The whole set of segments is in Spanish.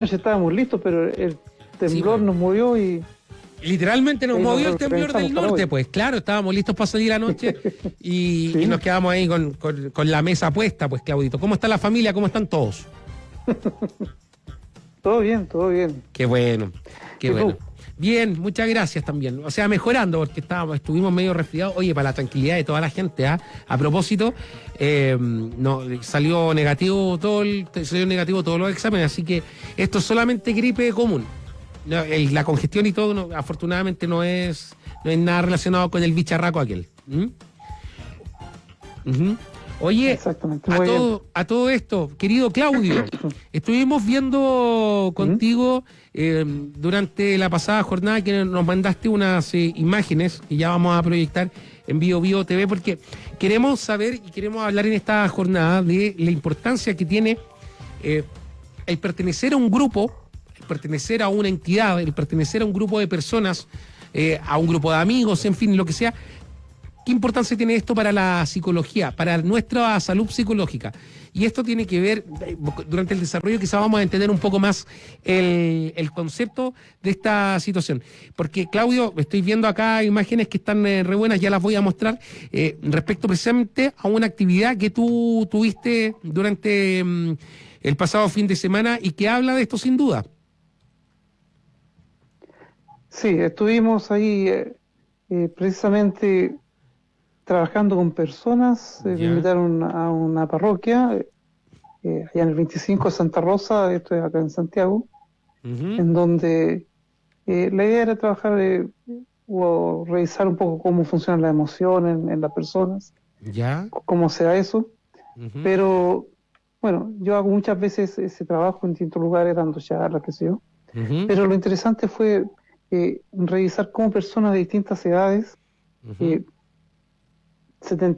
estábamos listos, pero el temblor nos movió y Literalmente nos movió el temblor del norte, pues claro, estábamos listos para salir anoche y, y nos quedamos ahí con, con, la mesa puesta, pues Claudito. ¿Cómo está la familia? ¿Cómo están todos? todo bien, todo bien. Qué bueno, qué bueno. Bien, muchas gracias también. O sea, mejorando, porque estábamos, estuvimos medio resfriados. Oye, para la tranquilidad de toda la gente, ¿ah? a propósito, eh, no, salió negativo todo el, salió negativo todos los exámenes, así que esto es solamente gripe común la congestión y todo, afortunadamente, no es, no es nada relacionado con el bicharraco aquel. Oye, a todo, a todo esto, querido Claudio, estuvimos viendo contigo eh, durante la pasada jornada que nos mandaste unas eh, imágenes que ya vamos a proyectar en Bio Bio TV porque queremos saber y queremos hablar en esta jornada de la importancia que tiene eh, el pertenecer a un grupo pertenecer a una entidad, el pertenecer a un grupo de personas, eh, a un grupo de amigos, en fin, lo que sea, ¿qué importancia tiene esto para la psicología, para nuestra salud psicológica? Y esto tiene que ver, eh, durante el desarrollo quizás vamos a entender un poco más el, concepto de esta situación. Porque Claudio, estoy viendo acá imágenes que están eh, re buenas, ya las voy a mostrar, respecto precisamente a una actividad que tú tuviste durante mm, el pasado fin de semana y que habla de esto sin duda. Sí, estuvimos ahí eh, eh, precisamente trabajando con personas, eh, me invitaron a una parroquia, allá en el 25 de Santa Rosa, esto es acá en Santiago, en donde la idea era trabajar o revisar un poco cómo funcionan las emociones en, las personas, ¿Ya? cómo se da eso, pero bueno, yo hago muchas veces ese trabajo en distintos lugares, dando charlas, qué sé yo, pero lo interesante fue eh, revisar cómo personas de distintas edades, 70 eh,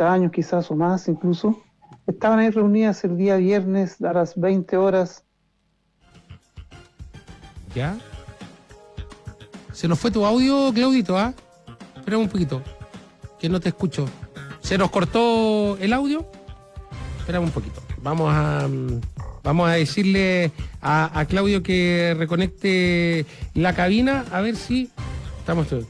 años quizás o más incluso, estaban ahí reunidas el día viernes a las 20 horas. ¿Ya? Se nos fue tu audio, Claudito, ¿ah? Espera un poquito, que no te escucho. ¿Se nos cortó el audio? Espera un poquito. Vamos a... Mm, Vamos a decirle a, Claudio que reconecte la cabina, a ver si estamos todos.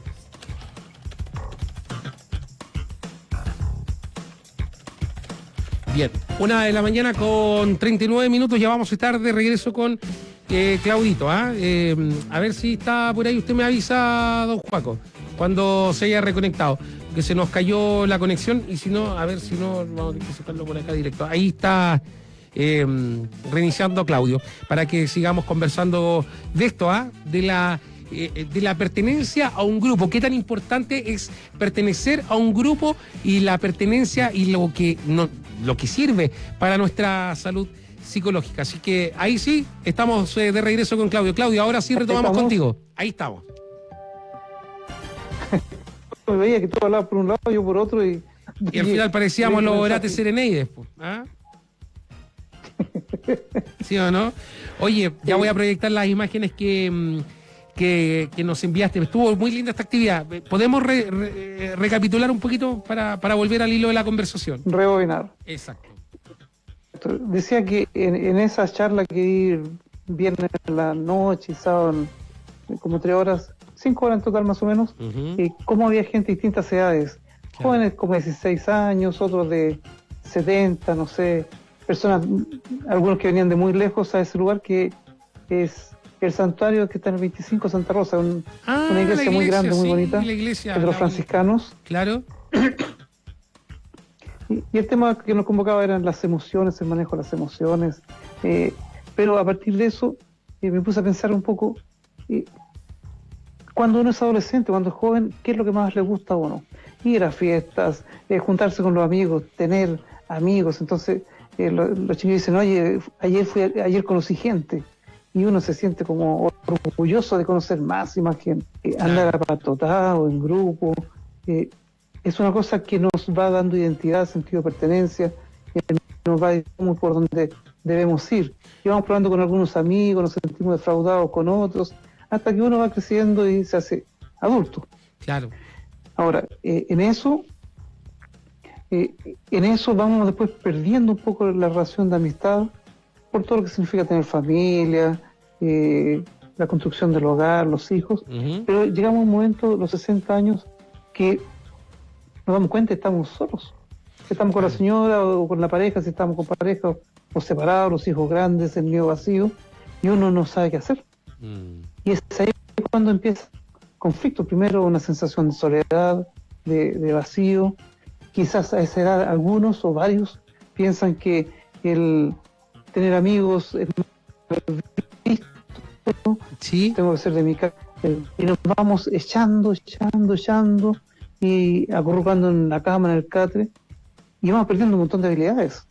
Bien, una de la mañana con 39 minutos, ya vamos a estar de regreso con eh, Claudito. ¿ah? Eh, a ver si está por ahí, usted me avisa, don Juaco, cuando se haya reconectado, que se nos cayó la conexión y si no, a ver si no, vamos a tener que sacarlo por acá directo. Ahí está Em, reiniciando Claudio, para que sigamos conversando de esto, ¿ah? de la eh, de la pertenencia a un grupo. ¿Qué tan importante es pertenecer a un grupo y la pertenencia y lo que, no, lo que sirve para nuestra salud psicológica? Así que ahí sí, estamos eh, de regreso con Claudio. Claudio, ahora sí retomamos contigo. Ahí estamos. Me veía que tú hablabas por un lado, yo por otro y... Y al final parecíamos los Orates Sereneides. ¿ah? ¿Sí o no? Oye, ya voy a proyectar las imágenes mm, que, que, nos enviaste. Estuvo muy linda esta actividad. ¿Podemos recapitular un poquito para, para, volver al hilo de la conversación? Rebobinar. Exacto. Decía que en, en esa charla que ir viernes en la noche y sábado, como tres horas, cinco horas en total más o menos, y cómo había gente de distintas edades. Jóvenes como de 16 años, otros de 70, no sé, personas, algunos que venían de muy lejos a ese lugar que es el santuario que está en el 25 Santa Rosa, ah, una iglesia, muy grande, muy bonita, la iglesia, de los franciscanos. Claro. Y, el tema que nos convocaba eran las emociones, el manejo de las emociones. Eh, pero a partir de eso eh, me puse a pensar un poco, eh, cuando uno es adolescente, cuando es joven, ¿qué es lo que más le gusta a uno? Ir a fiestas, juntarse con los amigos, tener amigos. Entonces, los chicos dicen, oye, ayer, fui, ayer conocí gente y uno se siente como orgulloso de conocer más y más gente, andar apatotado en grupo. Eh, es una cosa que nos va dando identidad, sentido de pertenencia, que nos va diciendo por donde debemos ir. Y vamos probando con algunos amigos, nos sentimos defraudados con otros, hasta que uno va creciendo y se hace adulto. Claro. Ahora, eh, en eso eh, en eso vamos después perdiendo un poco la relación de amistad por todo lo que significa tener familia, eh, la construcción del hogar, los hijos, pero llegamos a un momento, los 60 años, que nos damos cuenta que estamos solos. Estamos con la señora o con la pareja, si estamos con pareja o separados, los hijos grandes, el nido vacío, y uno no sabe qué hacer. Mm. Y es ahí cuando empieza conflicto. Primero una sensación de soledad, de, vacío. Quizás a esa edad algunos o varios piensan que el tener amigos es ¿Sí? tengo que ser de mi casa. Y nos vamos echando, echando, echando y acurrucando en la cama, en el catre, y vamos perdiendo un montón de habilidades.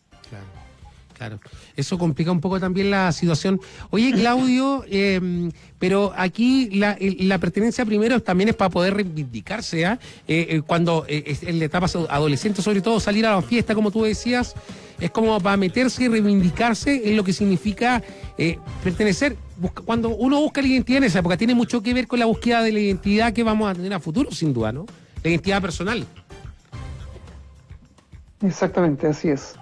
Claro, eso complica un poco también la situación. Oye, Claudio, em, pero aquí la, la, pertenencia primero también es para poder reivindicarse, ¿ah? eh, eh, cuando eh, en la etapa adolescente, sobre todo salir a la fiesta, como tú decías, es como para meterse y reivindicarse en lo que significa pertenecer. cuando uno busca la identidad en esa época, tiene mucho que ver con la búsqueda de la identidad que vamos a tener a futuro, sin duda, ¿no? La identidad personal. Exactamente, así es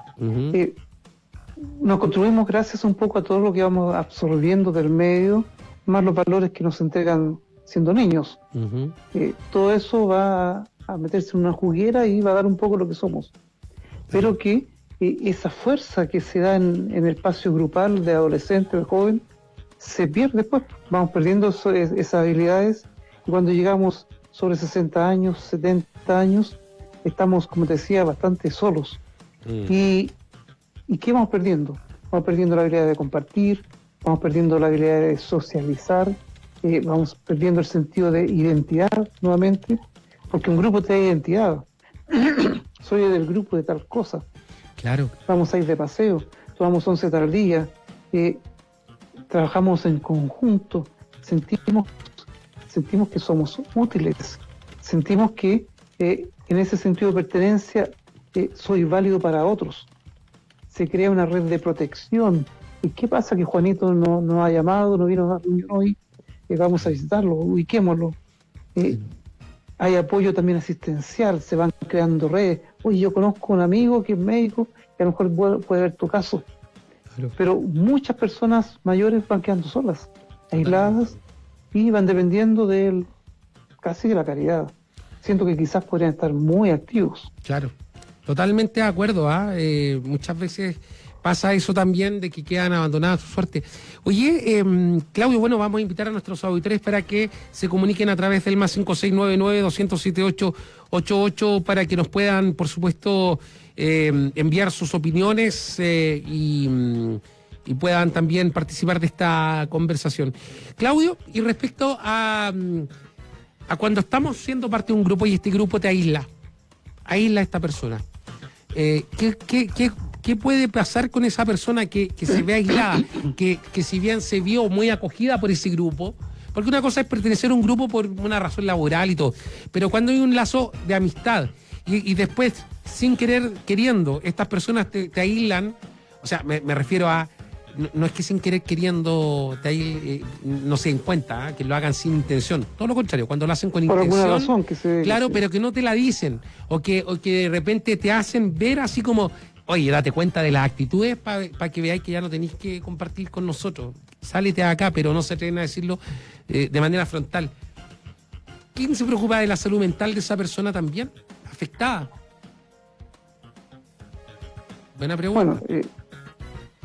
nos construimos gracias un poco a todo lo que vamos absorbiendo del medio, más los valores que nos entregan siendo niños. Eh, todo eso va a, meterse en una juguera y va a dar un poco lo que somos. Pero que eh, esa fuerza que se da en, el espacio grupal de adolescente, de joven, se pierde después. Vamos perdiendo esas habilidades y cuando llegamos sobre 60 años, 70 años, estamos, como te decía, bastante solos. Mm. Y ¿Y qué vamos perdiendo? Vamos perdiendo la habilidad de compartir, vamos perdiendo la habilidad de socializar, eh, vamos perdiendo el sentido de identidad nuevamente, porque un grupo te da identidad. Soy del grupo de tal cosa. Claro. Vamos a ir de paseo, tomamos 11 tal día, eh, trabajamos en conjunto, sentimos, sentimos que somos útiles, sentimos que eh, en ese sentido de pertenencia soy válido para otros se crea una red de protección. ¿Y qué pasa que Juanito no, no ha llamado, no vino a la reunión hoy? Eh, vamos a visitarlo, ubiquémoslo. Eh, hay apoyo también asistencial, se van creando redes. Oye, yo conozco un amigo que es médico, que a lo mejor puede, ver tu caso. Pero muchas personas mayores van quedando solas, aisladas, y van dependiendo de casi de la caridad. Siento que quizás podrían estar muy activos. Claro. Totalmente de acuerdo, ¿ah? Eh, muchas veces pasa eso también de que quedan abandonadas su suerte. Oye, em, Claudio, bueno, vamos a invitar a nuestros auditores para que se comuniquen a través del más 5699 207888 para que nos puedan, por supuesto, em, enviar sus opiniones eh, y, y, puedan también participar de esta conversación. Claudio, y respecto a, a cuando estamos siendo parte de un grupo y este grupo te aísla, aísla a esta persona eh, ¿qué, puede pasar con esa persona que, se ve aislada, que, si bien se vio muy acogida por ese grupo, porque una cosa es pertenecer a un grupo por una razón laboral y todo, pero cuando hay un lazo de amistad y, después, sin querer, queriendo, estas personas te, aíslan, o sea, me refiero a no, es que sin querer queriendo eh, no se den cuenta, ¿ah? que lo hagan sin intención. Todo lo contrario, cuando lo hacen con Por intención. razón que se, claro, pero que no te la dicen. O que, o que de repente te hacen ver así como, oye, date cuenta de las actitudes para que veáis que ya no tenéis que compartir con nosotros. Sálete acá, pero no se atreven a decirlo eh, de manera frontal. ¿Quién se preocupa de la salud mental de esa persona también? Afectada. Buena pregunta. Bueno, eh,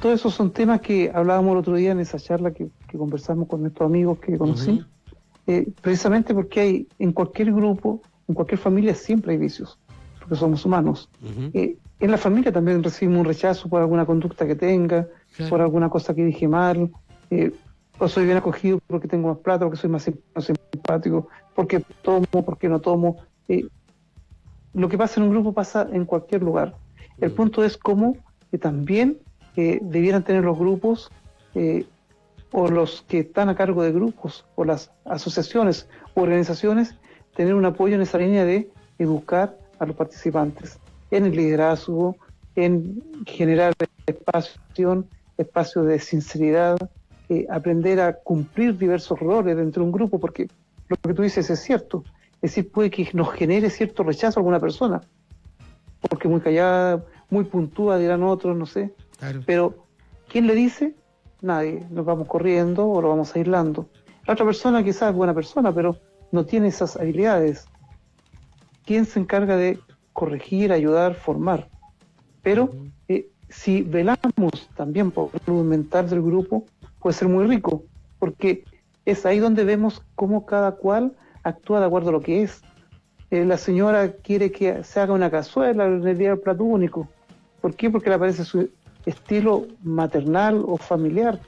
todos esos son temas que hablábamos el otro día en esa charla que, conversamos con nuestros amigos que conocí, eh, precisamente porque hay en cualquier grupo, en cualquier familia siempre hay vicios, porque somos humanos. Eh, en la familia también recibimos un rechazo por alguna conducta que tenga, por alguna cosa que dije mal, eh, o soy bien acogido porque tengo más plata, porque soy más simpático, porque tomo, porque no tomo. lo que pasa en un grupo pasa en cualquier lugar. El punto es cómo que también que debieran tener los grupos eh, o los que están a cargo de grupos o las asociaciones o organizaciones tener un apoyo en esa línea de educar a los participantes en el liderazgo, en generar espacio, espacio de sinceridad, eh, aprender a cumplir diversos roles dentro de un grupo, porque lo que tú dices es cierto, es decir, puede que nos genere cierto rechazo a alguna persona, porque muy callada, muy puntúa, dirán otros, no sé, pero, ¿quién le dice Nadie. Nos vamos corriendo o lo vamos aislando. La otra persona quizás es buena persona, pero no tiene esas habilidades. ¿Quién se encarga de corregir, ayudar, formar? Pero eh, si velamos también por la salud mental del grupo, puede ser muy rico, porque es ahí donde vemos cómo cada cual actúa de acuerdo a lo que es. Eh, la señora quiere que se haga una cazuela en el día del plato único. ¿Por qué? Porque le parece su estilo maternal o familiar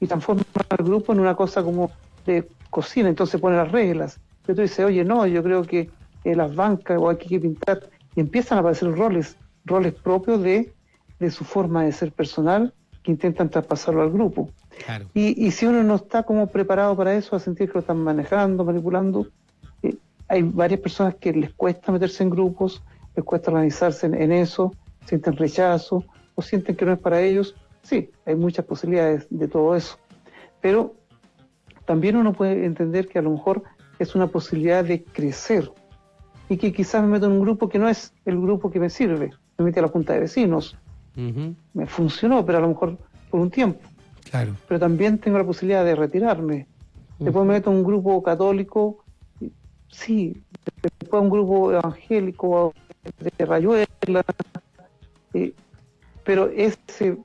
y transforma al grupo en una cosa como de cocina, entonces pone las reglas. Pero tú dices, oye, no, yo creo que las bancas o hay que pintar, y empiezan a aparecer roles, roles propios de, de su forma de ser personal que intentan traspasarlo al grupo. Y, y, si uno no está como preparado para eso, a sentir que lo están manejando, manipulando, eh, hay varias personas que les cuesta meterse en grupos, les cuesta organizarse en, eso, sienten rechazo o sienten que no es para ellos. Sí, hay muchas posibilidades de todo eso. Pero también uno puede entender que a lo mejor es una posibilidad de crecer y que quizás me meto en un grupo que no es el grupo que me sirve. Me metí a la junta de vecinos. Me funcionó, pero a lo mejor por un tiempo. Claro. Pero también tengo la posibilidad de retirarme. Después me meto en un grupo católico, sí, después un grupo evangélico de Rayuela, eh, pero ese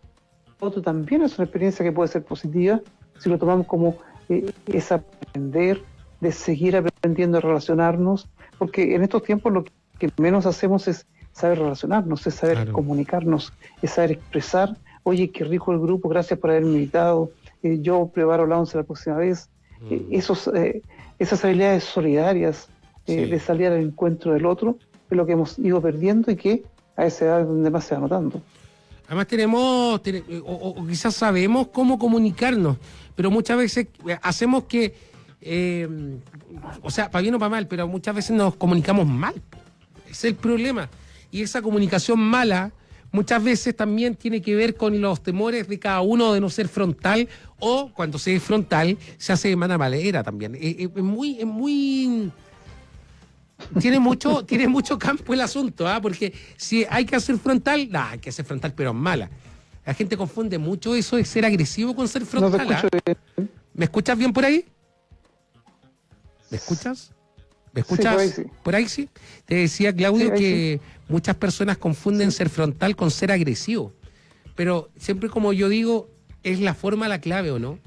otro también es una experiencia que puede ser positiva si lo tomamos como eh, es aprender, de seguir aprendiendo a relacionarnos, porque en estos tiempos lo que menos hacemos es saber relacionarnos, es saber comunicarnos, es saber expresar oye, qué rico el grupo, gracias por haberme invitado, eh, yo preparo la once la próxima vez. Eh, mm. esos, eh, esas habilidades solidarias de salir al encuentro del otro es lo que hemos ido perdiendo y que a esa edad es donde más se va notando. Además tenemos, o, quizás sabemos cómo comunicarnos, pero muchas veces hacemos que, o sea, para bien o para mal, pero muchas veces nos comunicamos mal. Es el problema. Y esa comunicación mala muchas veces también tiene que ver con los temores de cada uno de no ser frontal o cuando se es frontal se hace de manera también. Eh, eh, es, muy, es muy tiene mucho, tiene mucho campo el asunto, ¿ah? porque si hay que hacer frontal, no, hay que hacer frontal, pero mala. La gente confunde mucho eso de ser agresivo con ser frontal. ¿ah? ¿Me escuchas bien por ahí? ¿Me escuchas? ¿Me escuchas? por, ahí sí. Te decía, Claudio, que muchas personas confunden ser frontal con ser agresivo. Pero siempre como yo digo, es la forma la clave, ¿o no?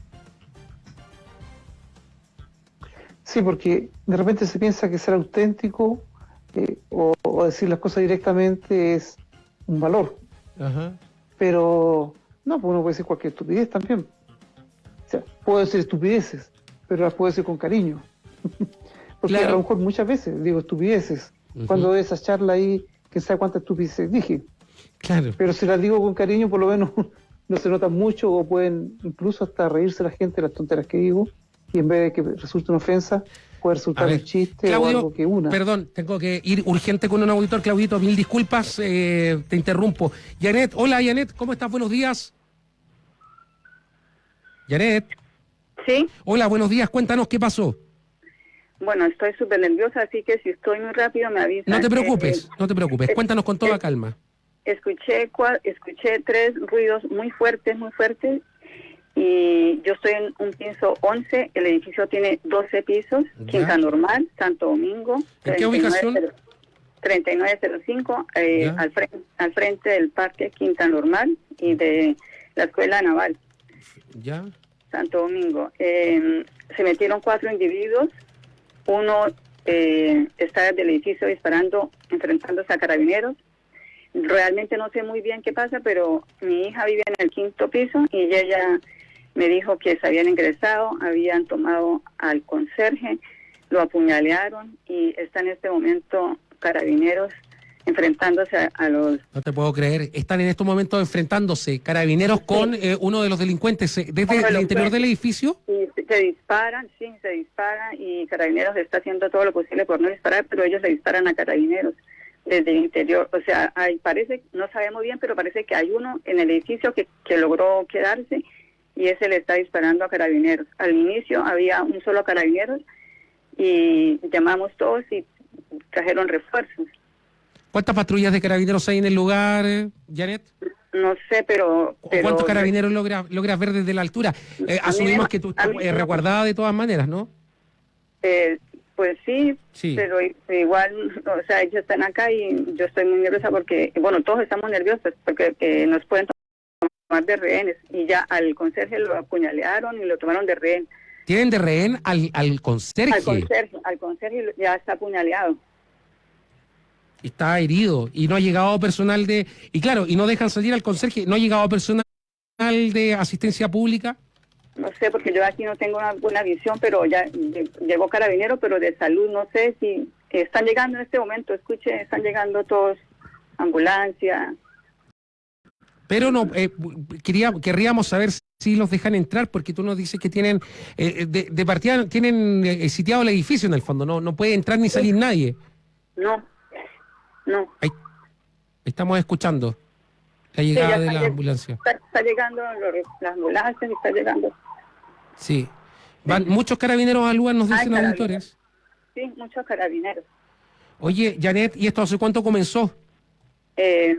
Sí, porque de repente se piensa que ser auténtico eh, o, decir las cosas directamente es un valor. Pero no, pues uno puede decir cualquier estupidez también. O sea, puedo decir estupideces, pero las puedo decir con cariño. Porque a lo mejor muchas veces digo estupideces. Cuando doy esa charla ahí, que sabe cuántas estupideces dije. Claro. Pero si las digo con cariño, por lo menos no se nota mucho o pueden incluso hasta reírse la gente de las tonteras que digo. Y en vez de que resulte una ofensa, puede resultar un chiste o algo que una. Perdón, tengo que ir urgente con un auditor, Claudito, mil disculpas, eh, te interrumpo. Janet, hola Janet, ¿cómo estás? Buenos días. Janet. Sí. Hola, buenos días, cuéntanos qué pasó. Bueno, estoy súper nerviosa, así que si estoy muy rápido me avisa. No te preocupes, no te preocupes. Cuéntanos con toda calma. Escuché, escuché tres ruidos muy fuertes, muy fuertes. Y yo estoy en un piso 11, el edificio tiene 12 pisos, Quinta Normal, Santo Domingo. ¿En qué ubicación? 3905, eh, al, frente, al frente del Parque Quinta Normal y de la Escuela Naval. Ya. Santo Domingo. Eh, se metieron cuatro individuos uno eh, está del edificio disparando, enfrentándose a carabineros. Realmente no sé muy bien qué pasa, pero mi hija vive en el quinto piso y ella me dijo que se habían ingresado, habían tomado al conserje, lo apuñalearon y está en este momento carabineros enfrentándose a, los... No te puedo creer, están en estos momentos enfrentándose carabineros con eh, uno de los delincuentes eh, desde el interior del edificio. Y se disparan, sí, se disparan y carabineros está haciendo todo lo posible por no disparar, pero ellos se disparan a carabineros desde el interior. O sea, hay, parece, no sabemos bien, pero parece que hay uno en el edificio que, que logró quedarse y ese le está disparando a carabineros. Al inicio había un solo carabineros y llamamos todos y trajeron refuerzos ¿Cuántas patrullas de carabineros hay en el lugar, Janet? No sé, pero... ¿Cuántos carabineros logras logra ver desde la altura? Eh, asumimos que tú estás eh, resguardada de todas maneras, ¿no? Eh, pues sí, pero igual, o sea, ellos están acá y yo estoy muy nerviosa porque, bueno, todos estamos nerviosos porque nos pueden tomar de rehenes y ya al conserje lo apuñalearon y lo tomaron de rehén. ¿Tienen de rehén al, al conserje? Al conserje, al conserje ya está apuñaleado. Está herido y no ha llegado personal de... Y claro, y no dejan salir al conserje, ¿no ha llegado personal de asistencia pública? No sé, porque yo aquí no tengo una buena visión, pero ya llegó carabinero, pero de salud no sé si están llegando en este momento, escuche, están llegando todos, ambulancia. Pero no, eh, quería, querríamos saber si los dejan entrar, porque tú nos dices que tienen, eh, de, de, partida, tienen eh, sitiado el edificio en el fondo, no, no puede entrar ni salir nadie. No, no. Ahí, estamos escuchando la llegada de la ambulancia. Está, llegando la ambulancia, está llegando. Sí. Van muchos carabineros al lugar, nos dicen auditores. Sí, muchos carabineros. Oye, Janet, ¿y esto hace cuánto comenzó? Eh,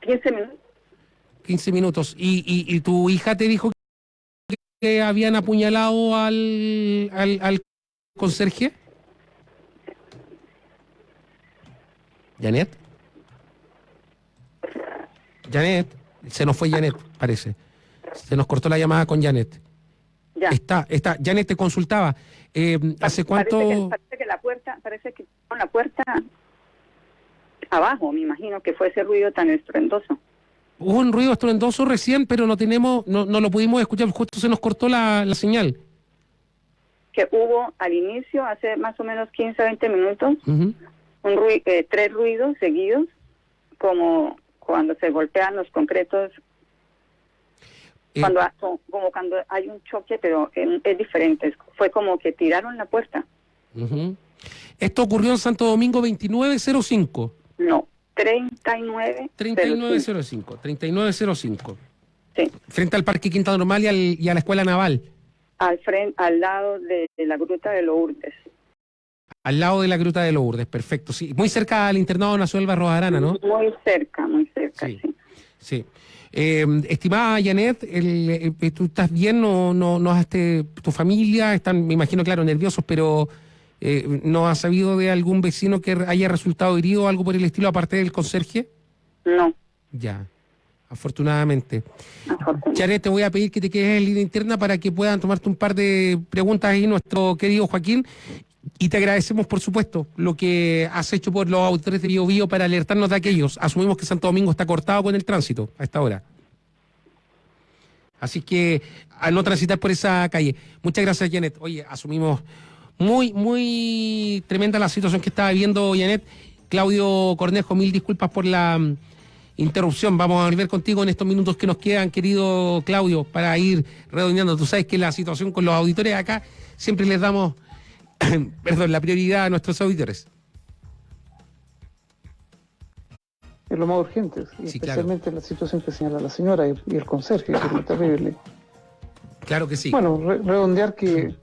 15 minutos. 15 minutos. ¿Y, y, tu hija te dijo que habían apuñalado al, al, al conserje? ¿Janet? Janet, se nos fue Janet, parece. Se nos cortó la llamada con Janet. Está, está. Janet te consultaba. Eh, ¿Hace cuánto? Parece que, la puerta, parece que con la puerta abajo, me imagino que fue ese ruido tan estruendoso. Hubo un ruido estruendoso recién, pero no tenemos, no, no lo pudimos escuchar, justo se nos cortó la, señal. Que hubo al inicio, hace más o menos 15 20 minutos, un ruido, eh, tres ruidos seguidos, como cuando se golpean los concretos eh, cuando como cuando hay un choque, pero es, diferente. Fue como que tiraron la puerta. ¿Esto ocurrió en Santo Domingo 2905? No, 39. 3905, 3905. Sí. Frente al Parque Quinta Normal y, al, y a la Escuela Naval. Al, frente, al lado de, la Gruta de Lourdes. Al lado de la Gruta de Lourdes, perfecto. Sí, muy cerca al internado Nacional Barros Arana, ¿no? Muy cerca, muy cerca, sí. sí. Eh, estimada Janet, el, eh, ¿tú estás bien? ¿No, no, no este, tu familia? Están, me imagino, claro, nerviosos, pero eh, ¿no has sabido de algún vecino que haya resultado herido o algo por el estilo, aparte del conserje? No. Ya, afortunadamente. Janet, te voy a pedir que te quedes en línea interna para que puedan tomarte un par de preguntas ahí nuestro querido Joaquín. Y te agradecemos, por supuesto, lo que has hecho por los autores de Bio, Bio para alertarnos de aquellos. Asumimos que Santo Domingo está cortado con el tránsito a esta hora. Así que a no transitar por esa calle. Muchas gracias, Janet. Oye, asumimos muy, muy tremenda la situación que estaba viviendo Janet. Claudio Cornejo, mil disculpas por la mm, interrupción. Vamos a volver contigo en estos minutos que nos quedan, querido Claudio, para ir redondeando. Tú sabes que la situación con los auditores acá siempre les damos perdón, la prioridad a nuestros auditores. Es lo más urgente, especialmente la situación que señala la señora y, el conserje, que es muy terrible. Claro que sí. Bueno, redondear que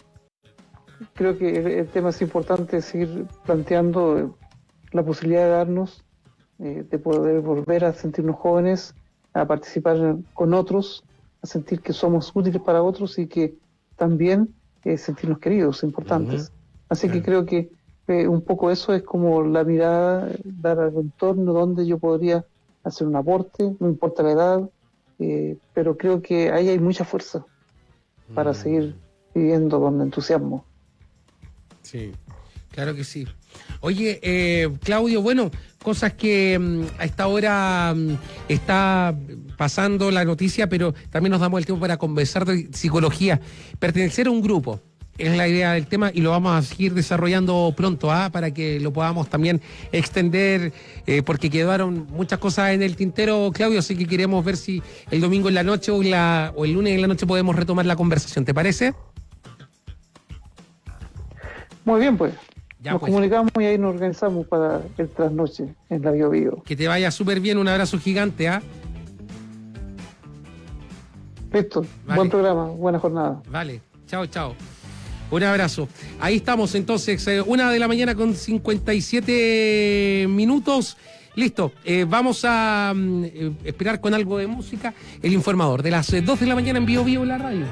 creo que el, tema es importante seguir planteando la posibilidad de darnos, eh, de poder volver a sentirnos jóvenes, a participar con otros, a sentir que somos útiles para otros y que también eh, sentirnos queridos, importantes. Así que creo que eh, un poco eso es como la mirada, dar al entorno donde yo podría hacer un aporte, no importa la edad, eh, pero creo que ahí hay mucha fuerza para mm. seguir viviendo con entusiasmo. Sí, claro que sí. Oye, eh, Claudio, bueno, cosas que mm, a esta hora mm, está pasando la noticia, pero también nos damos el tiempo para conversar de psicología. Pertenecer a un grupo, es la idea del tema y lo vamos a seguir desarrollando pronto ¿ah? para que lo podamos también extender eh, porque quedaron muchas cosas en el tintero, Claudio, así que queremos ver si el domingo en la noche o, la, o el lunes en la noche podemos retomar la conversación, ¿te parece? Muy bien, pues. nos pues. comunicamos y ahí nos organizamos para el trasnoche en la Bio, Bio. Que te vaya súper bien, un abrazo gigante, ¿ah? Listo, buen programa, buena jornada. Vale, chao, chao. Un abrazo. Ahí estamos entonces, eh, una de la mañana con 57 minutos. Listo, eh, vamos a mm, esperar con algo de música. El informador de las 2 de la mañana en Vivo Vivo en la radio.